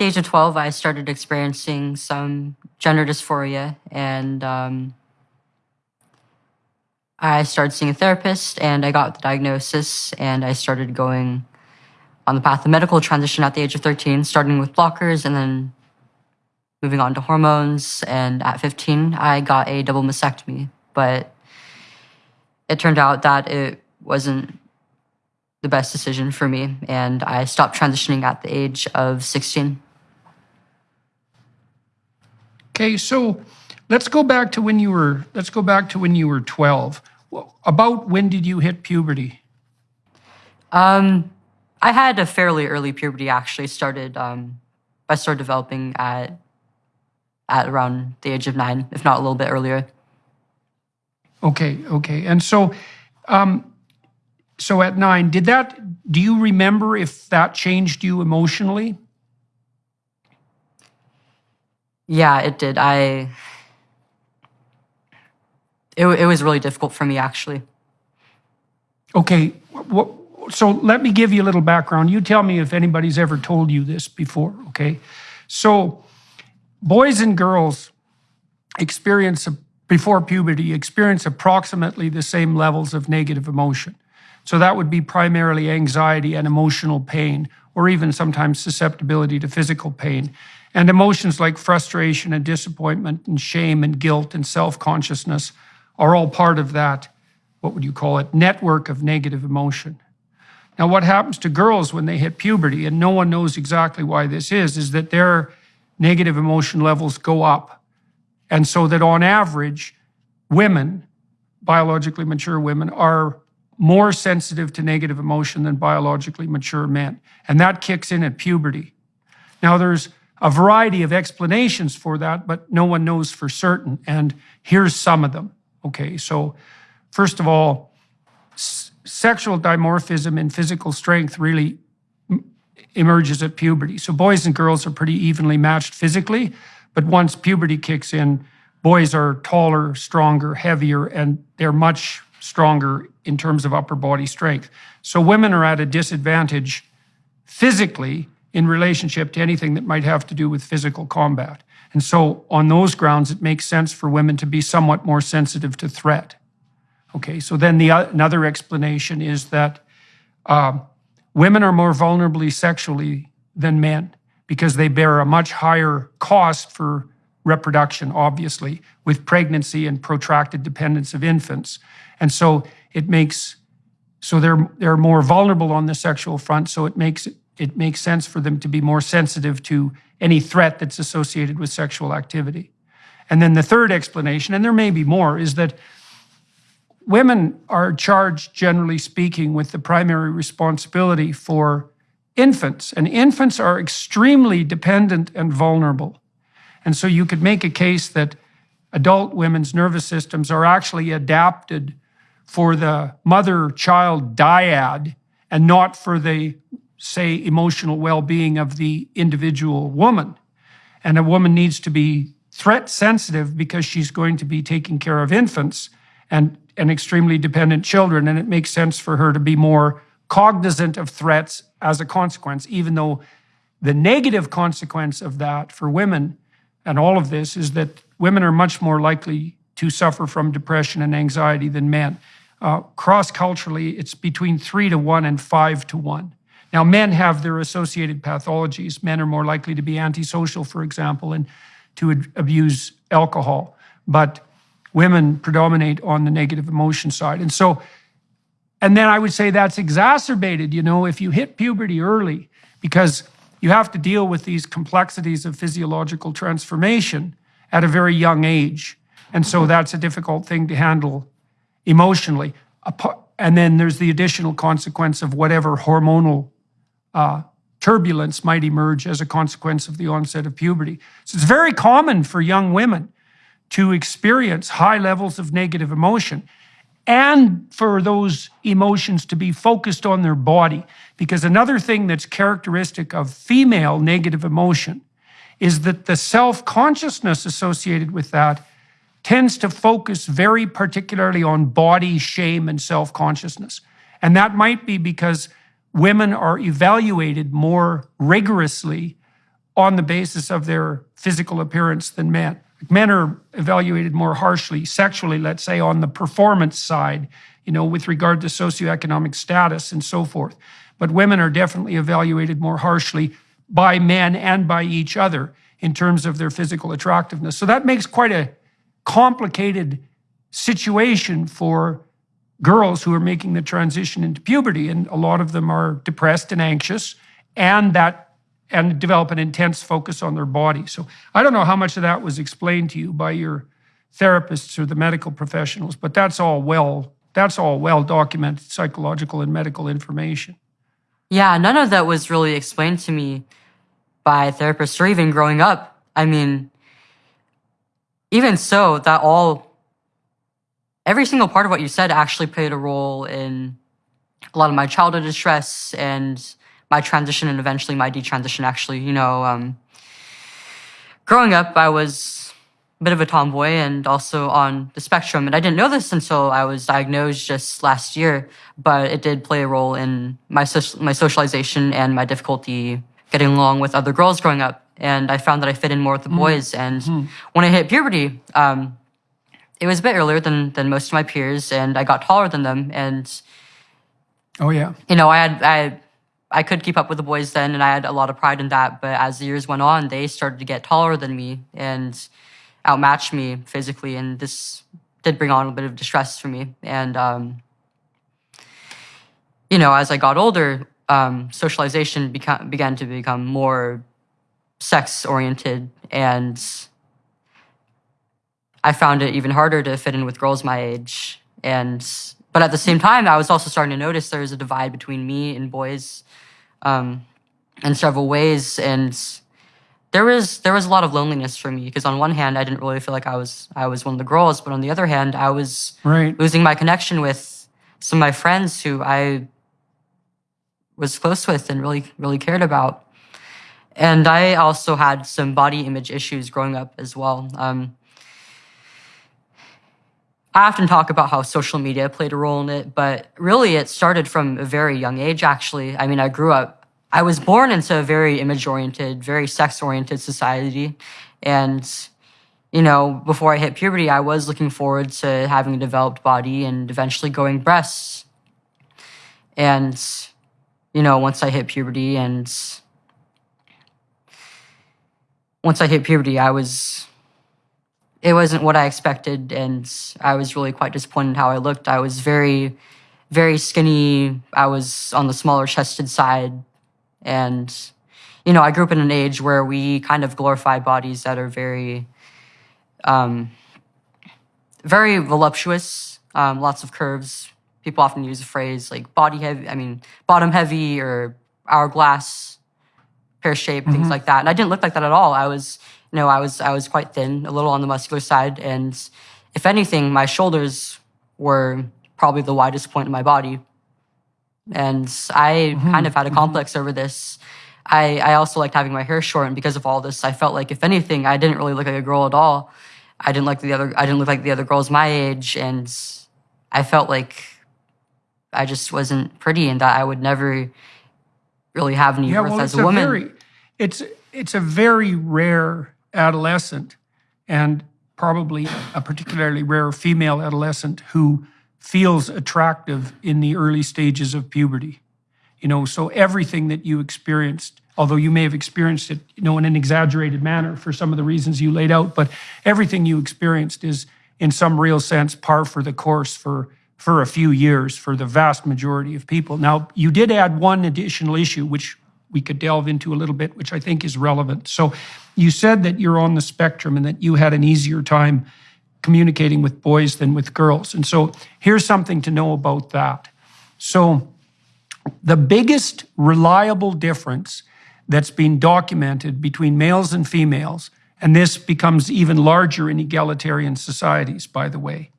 the age of 12, I started experiencing some gender dysphoria and um, I started seeing a therapist and I got the diagnosis and I started going on the path of medical transition at the age of 13, starting with blockers and then moving on to hormones. And at 15, I got a double mastectomy, but it turned out that it wasn't the best decision for me. And I stopped transitioning at the age of 16. Okay, so let's go back to when you were, let's go back to when you were 12. About when did you hit puberty? Um, I had a fairly early puberty. Actually, started um, I started developing at at around the age of nine, if not a little bit earlier. Okay, okay, and so, um, so at nine, did that? Do you remember if that changed you emotionally? Yeah, it did. I. It, it was really difficult for me, actually. Okay, so let me give you a little background. You tell me if anybody's ever told you this before, okay? So boys and girls experience, before puberty, experience approximately the same levels of negative emotion. So that would be primarily anxiety and emotional pain, or even sometimes susceptibility to physical pain. And emotions like frustration and disappointment and shame and guilt and self-consciousness are all part of that, what would you call it, network of negative emotion. Now, what happens to girls when they hit puberty, and no one knows exactly why this is, is that their negative emotion levels go up. And so that on average, women, biologically mature women, are more sensitive to negative emotion than biologically mature men. And that kicks in at puberty. Now, there's a variety of explanations for that, but no one knows for certain. And here's some of them. Okay, so first of all, sexual dimorphism and physical strength really emerges at puberty. So boys and girls are pretty evenly matched physically, but once puberty kicks in, boys are taller, stronger, heavier, and they're much stronger in terms of upper body strength. So women are at a disadvantage physically in relationship to anything that might have to do with physical combat. And so on those grounds, it makes sense for women to be somewhat more sensitive to threat. Okay, so then the another explanation is that uh, women are more vulnerably sexually than men because they bear a much higher cost for reproduction, obviously, with pregnancy and protracted dependence of infants. And so it makes, so they're, they're more vulnerable on the sexual front, so it makes, it makes sense for them to be more sensitive to any threat that's associated with sexual activity. And then the third explanation, and there may be more, is that women are charged, generally speaking, with the primary responsibility for infants. And infants are extremely dependent and vulnerable. And so you could make a case that adult women's nervous systems are actually adapted for the mother-child dyad and not for the, say, emotional well-being of the individual woman. And a woman needs to be threat sensitive because she's going to be taking care of infants and and extremely dependent children, and it makes sense for her to be more cognizant of threats as a consequence, even though the negative consequence of that for women and all of this is that women are much more likely to suffer from depression and anxiety than men. Uh, cross-culturally, it's between three to one and five to one. Now, men have their associated pathologies. Men are more likely to be antisocial, for example, and to abuse alcohol. But women predominate on the negative emotion side. And so, and then I would say that's exacerbated, you know, if you hit puberty early, because you have to deal with these complexities of physiological transformation at a very young age. And so that's a difficult thing to handle emotionally. And then there's the additional consequence of whatever hormonal uh, turbulence might emerge as a consequence of the onset of puberty. So it's very common for young women to experience high levels of negative emotion and for those emotions to be focused on their body. Because another thing that's characteristic of female negative emotion is that the self-consciousness associated with that tends to focus very particularly on body shame and self-consciousness. And that might be because women are evaluated more rigorously on the basis of their physical appearance than men. Men are evaluated more harshly sexually, let's say, on the performance side, you know, with regard to socioeconomic status and so forth. But women are definitely evaluated more harshly by men and by each other in terms of their physical attractiveness. So that makes quite a complicated situation for girls who are making the transition into puberty. And a lot of them are depressed and anxious and that and develop an intense focus on their body. So I don't know how much of that was explained to you by your therapists or the medical professionals, but that's all well that's all well documented psychological and medical information. Yeah, none of that was really explained to me by therapists or even growing up. I mean, even so, that all, every single part of what you said actually played a role in a lot of my childhood distress and my transition and eventually my detransition. Actually, you know, um, growing up, I was a bit of a tomboy and also on the spectrum. And I didn't know this until I was diagnosed just last year, but it did play a role in my, so- my socialization and my difficulty getting along with other girls growing up. And I found that I fit in more with the mm. boys. And mm. when I hit puberty, um, it was a bit earlier than, than most of my peers, and I got taller than them. And oh yeah, you know, I had I I could keep up with the boys then, and I had a lot of pride in that. But as the years went on, they started to get taller than me and outmatch me physically, and this did bring on a bit of distress for me. And um, you know, as I got older, um, socialization beca- began to become more sex oriented and I found it even harder to fit in with girls my age. And but at the same time, I was also starting to notice there was a divide between me and boys um, in several ways. And there was there was a lot of loneliness for me because on one hand, I didn't really feel like I was I was one of the girls, but on the other hand, I was right. losing my connection with some of my friends who I was close with and really, really cared about. And I also had some body image issues growing up as well. Um, I often talk about how social media played a role in it, but really it started from a very young age, actually. I mean, I grew up, I was born into a very image oriented, very sex oriented society. And, you know, before I hit puberty, I was looking forward to having a developed body and eventually going breasts. And you know, once I hit puberty and once I hit puberty, I was, it wasn't what I expected. And I was really quite disappointed how I looked. I was very, very skinny. I was on the smaller chested side. And, you know, I grew up in an age where we kind of glorify bodies that are very, um, very voluptuous, um, lots of curves, people often use the phrase like body heavy, I mean, bottom heavy or hourglass, pear shape, mm-hmm. things like that. And I didn't look like that at all. I was, you know, I was, I was quite thin, a little on the muscular side. And if anything, my shoulders were probably the widest point in my body. And I mm-hmm. kind of had a mm-hmm. complex mm-hmm. over this. I, I also liked having my hair short, and because of all this, I felt like if anything, I didn't really look like a girl at all. I didn't like the other. I didn't look like the other girls my age, and I felt like I just wasn't pretty and that I would never really have any yeah, worth well, as a woman. Very, it's it's a very rare adolescent and probably a particularly rare female adolescent who feels attractive in the early stages of puberty. You know, so everything that you experienced, although you may have experienced it, you know, in an exaggerated manner for some of the reasons you laid out, but everything you experienced is in some real sense par for the course for for a few years for the vast majority of people. Now, you did add one additional issue, which we could delve into a little bit, which I think is relevant. So, you said that you're on the spectrum and that you had an easier time communicating with boys than with girls. And so, here's something to know about that. So, the biggest reliable difference that's been documented between males and females, and this becomes even larger in egalitarian societies, by the way,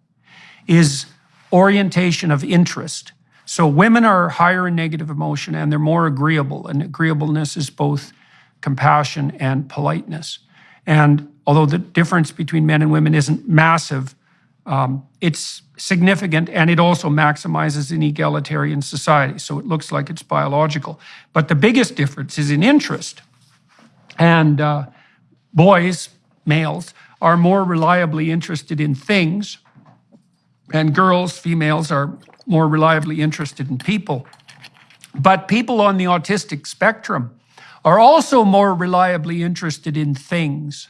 is orientation of interest. So women are higher in negative emotion and they're more agreeable, and agreeableness is both compassion and politeness. And although the difference between men and women isn't massive, um, it's significant and it also maximizes an egalitarian society. So it looks like it's biological. But the biggest difference is in interest. And uh, boys, males, are more reliably interested in things, and girls, females, are more reliably interested in people. But people on the autistic spectrum are also more reliably interested in things.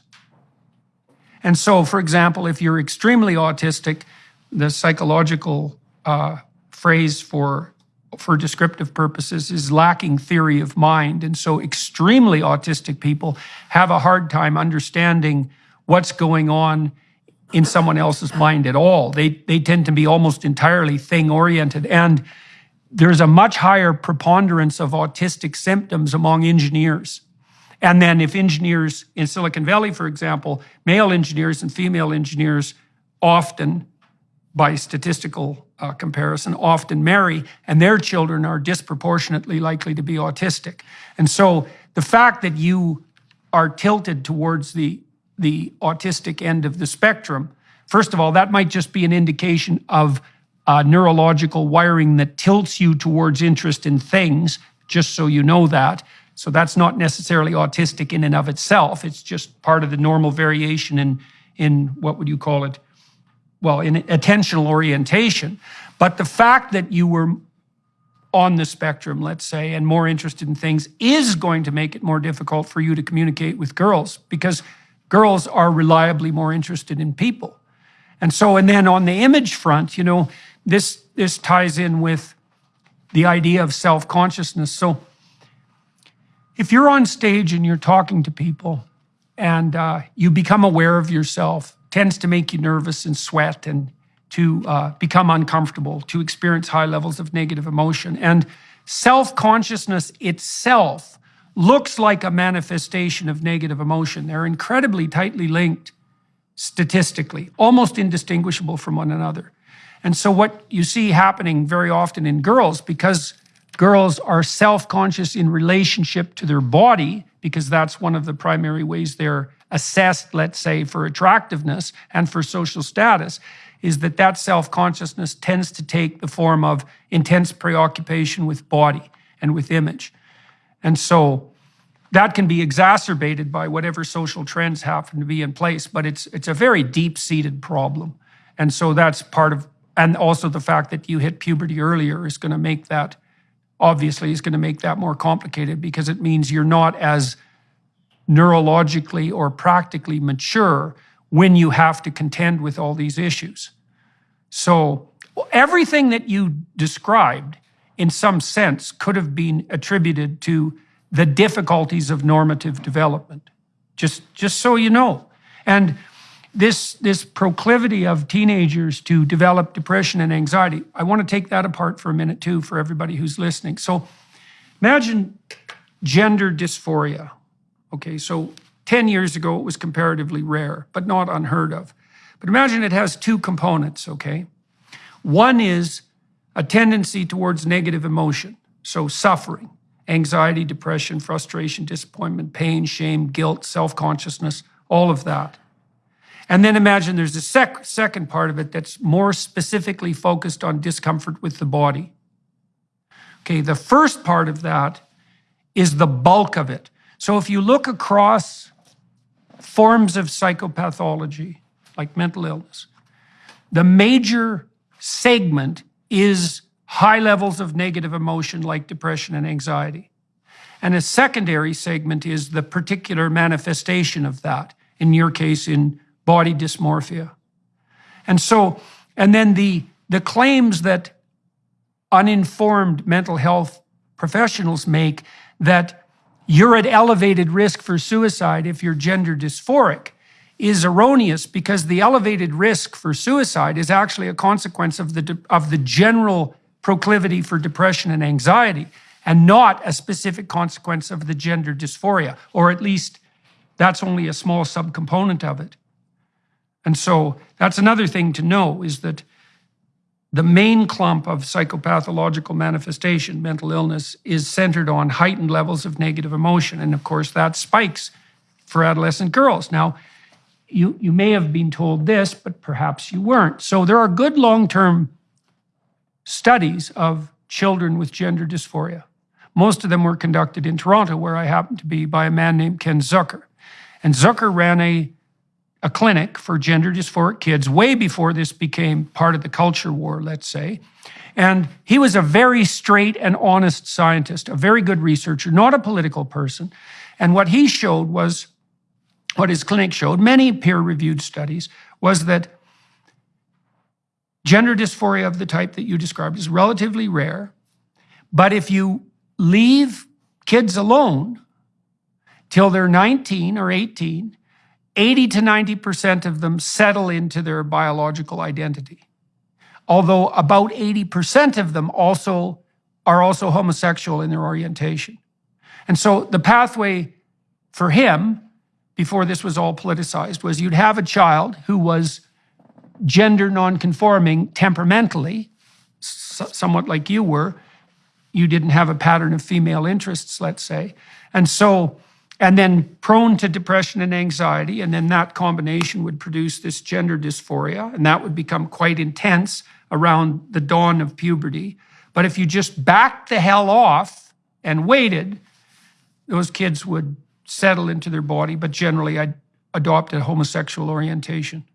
And so, for example, if you're extremely autistic, the psychological uh, phrase for for descriptive purposes is lacking theory of mind. And so extremely autistic people have a hard time understanding what's going on in someone else's mind at all. They, they tend to be almost entirely thing oriented. And there's a much higher preponderance of autistic symptoms among engineers. And then if engineers in Silicon Valley, for example, male engineers and female engineers often, by statistical uh, comparison, often marry, and their children are disproportionately likely to be autistic. And so the fact that you are tilted towards the, the autistic end of the spectrum, first of all, that might just be an indication of uh, neurological wiring that tilts you towards interest in things, just so you know that. So that's not necessarily autistic in and of itself. It's just part of the normal variation in, in what would you call it? Well, in attentional orientation. But the fact that you were on the spectrum, let's say, and more interested in things is going to make it more difficult for you to communicate with girls because girls are reliably more interested in people. And so, and then on the image front, you know, this, this ties in with the idea of self-consciousness. So if you're on stage and you're talking to people and uh, you become aware of yourself, tends to make you nervous and sweat and to uh, become uncomfortable, to experience high levels of negative emotion. And self consciousness itself looks like a manifestation of negative emotion. They're incredibly tightly linked statistically, almost indistinguishable from one another. And so, what you see happening very often in girls, because girls are self conscious in relationship to their body, because that's one of the primary ways they're assessed, let's say, for attractiveness and for social status, is that that self-consciousness tends to take the form of intense preoccupation with body and with image. And so that can be exacerbated by whatever social trends happen to be in place, but it's it's a very deep-seated problem. And so that's part of and also the fact that you hit puberty earlier is going to make that obviously is going to make that more complicated because it means you're not as neurologically or practically mature when you have to contend with all these issues. So everything that you described, in some sense, could have been attributed to the difficulties of normative development. Just, just so you know. And this, this proclivity of teenagers to develop depression and anxiety, I want to take that apart for a minute too for everybody who's listening. So imagine gender dysphoria. Okay, so 10 years ago, it was comparatively rare, but not unheard of. But imagine it has two components, okay? One is a tendency towards negative emotion, so suffering, anxiety, depression, frustration, disappointment, pain, shame, guilt, self consciousness, all of that. And then imagine there's a sec second part of it that's more specifically focused on discomfort with the body. Okay, the first part of that is the bulk of it. So if you look across forms of psychopathology, like mental illness, the major segment is high levels of negative emotion like depression and anxiety. And a secondary segment is the particular manifestation of that, in your case, in body dysmorphia. And so, and then the, the claims that uninformed mental health professionals make that you're at elevated risk for suicide if you're gender dysphoric is erroneous because the elevated risk for suicide is actually a consequence of the, of the general proclivity for depression and anxiety and not a specific consequence of the gender dysphoria, or at least that's only a small subcomponent of it. And so that's another thing to know is that the main clump of psychopathological manifestation, mental illness, is centered on heightened levels of negative emotion. And of course, that spikes for adolescent girls. Now, you, you may have been told this, but perhaps you weren't. So there are good long term studies of children with gender dysphoria. Most of them were conducted in Toronto, where I happened to be, by a man named Ken Zucker. And Zucker ran a, a clinic for gender dysphoric kids way before this became part of the culture war, let's say. And he was a very straight and honest scientist, a very good researcher, not a political person. And what he showed was, what his clinic showed, many peer reviewed studies, was that gender dysphoria of the type that you described is relatively rare. But if you leave kids alone till they're 19 or 18, 80 to 90% of them settle into their biological identity. Although about 80% of them also are also homosexual in their orientation. And so the pathway for him, before this was all politicized, was you'd have a child who was gender nonconforming temperamentally, somewhat like you were. You didn't have a pattern of female interests, let's say. And so, and then prone to depression and anxiety, and then that combination would produce this gender dysphoria, and that would become quite intense around the dawn of puberty. But if you just backed the hell off and waited, those kids would settle into their body, but generally I'd adopt a homosexual orientation.